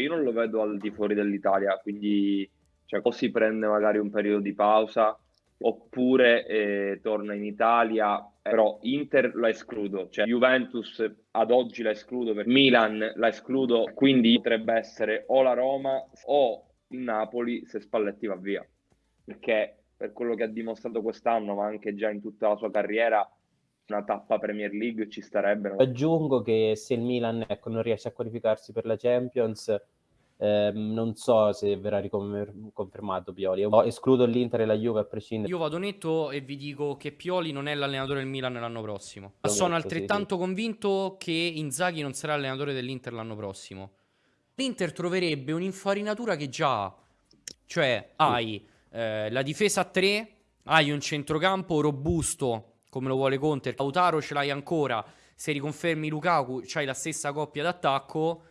io non lo vedo al di fuori dell'Italia, quindi cioè, o si prende magari un periodo di pausa oppure eh, torna in Italia, però Inter la escludo, cioè Juventus ad oggi la escludo, per Milan la escludo, quindi potrebbe essere o la Roma o il Napoli se Spalletti va via, perché per quello che ha dimostrato quest'anno, ma anche già in tutta la sua carriera, una tappa Premier League ci starebbe. Aggiungo che se il Milan ecco, non riesce a qualificarsi per la Champions, eh, non so se verrà riconfermato Pioli. Io escludo l'Inter e la Juve a prescindere. Io vado netto e vi dico che Pioli non è l'allenatore del Milan l'anno prossimo. Ma sono altrettanto sì, sì. convinto che Inzaghi non sarà allenatore dell'Inter l'anno prossimo. L'Inter troverebbe un'infarinatura che già ha. Cioè, hai eh, la difesa a 3, hai un centrocampo robusto come lo vuole Conte. Lautaro ce l'hai ancora. Se riconfermi Lukaku, c'hai la stessa coppia d'attacco